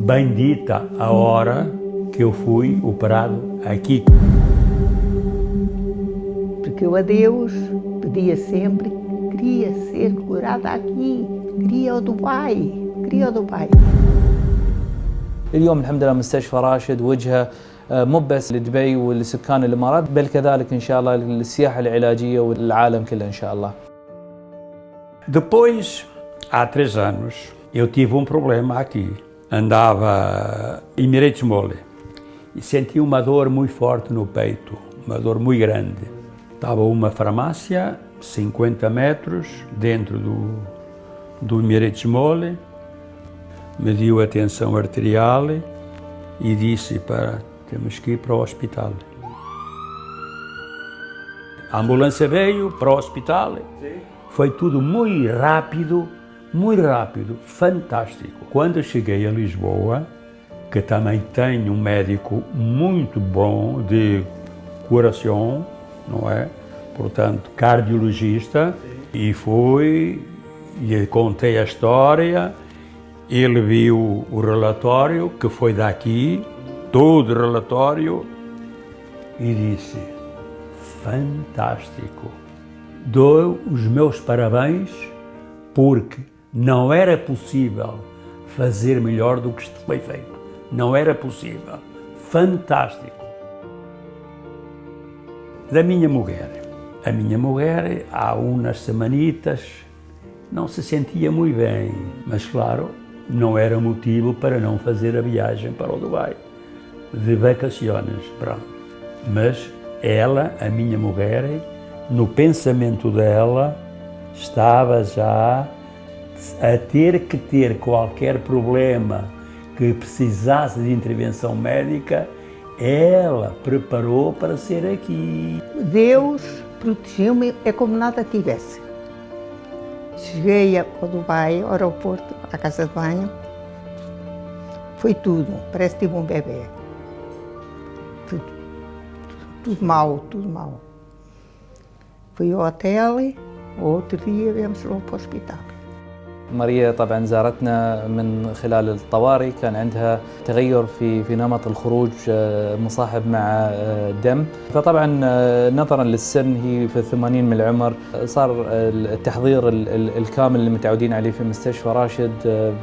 Bendita a hora que eu fui operado aqui. Porque eu a Deus pedia sempre, queria ser curada aqui, queria o Dubai, queria o Dubai. اليوم الحمد لله مستشفى راشد وجهه مو بس لدبي ولسكان الامارات بل كذلك ان شاء الله للسياحه العلاجيه والعالم كله ان شاء الله. Depois, há três anos, eu tive um problema aqui. Andava em Miretes Mole. E senti uma dor muito forte no peito, uma dor muito grande. Estava uma farmácia, 50 metros, dentro do, do Miretes Mole, mediu a tensão arterial e disse para temos que ir para o hospital. A ambulância veio para o hospital, foi tudo muito rápido, muito rápido, fantástico. Quando cheguei a Lisboa, que também tem um médico muito bom de coração, não é? Portanto, cardiologista, e fui, e contei a história, ele viu o relatório, que foi daqui, todo o relatório, e disse, fantástico, dou os meus parabéns, porque não era possível fazer melhor do que foi feito. Não era possível. Fantástico. Da minha mulher. A minha mulher, há umas semanitas, não se sentia muito bem, mas claro, não era motivo para não fazer a viagem para o Dubai, de vacações, pronto. Mas ela, a minha mulher, no pensamento dela, estava já a ter que ter qualquer problema que precisasse de intervenção médica, ela preparou para ser aqui. Deus protegeu-me, é como nada tivesse. Cheguei ao Dubai, ao aeroporto, à casa de banho, foi tudo, parece que tive um bebê. Tudo, tudo mal, tudo mal. Fui ao hotel, outro dia viemos logo para o hospital. ماريا طبعا زارتنا من خلال الطوارئ. كان عندها تغير في في نمط الخروج مصاحب مع دم. فطبعا نظرا للسن هي في الثمانين من العمر. صار التحضير الكامل اللي متعودين عليه في مستشفى راشد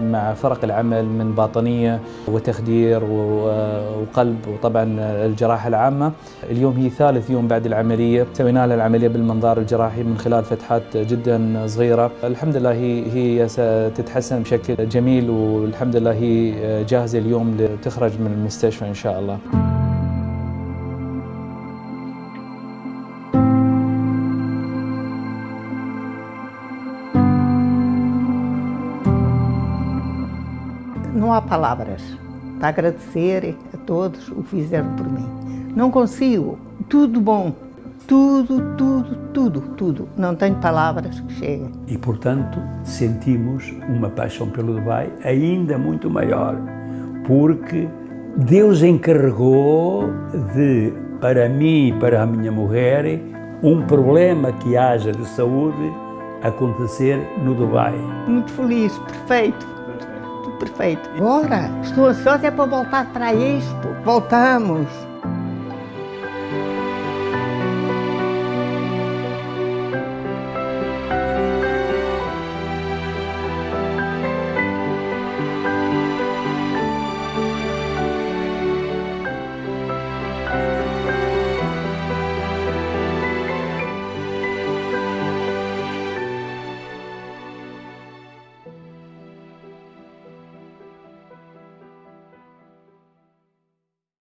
مع فرق العمل من باطنية وتخدير وقلب وطبعا الجراحة العامة. اليوم هي ثالث يوم بعد العملية. سوينا لها العملية بالمنظار الجراحي من خلال فتحات جدا صغيرة. الحمد لله هي هي ستتحسن بشكل جميل والحمد لله هي جاهزة اليوم لتخرج من المستشفى إن شاء الله Não há palavras para agradecer a todos o que fizeram por mim. Não consigo. Tudo bom. Tudo, tudo, tudo, tudo. Não tenho palavras que cheguem. E, portanto, sentimos uma paixão pelo Dubai ainda muito maior, porque Deus encarregou de, para mim e para a minha mulher, um problema que haja de saúde acontecer no Dubai. Muito feliz, perfeito. Perfeito. Agora, estou ansiosa é para voltar para Expo. Voltamos.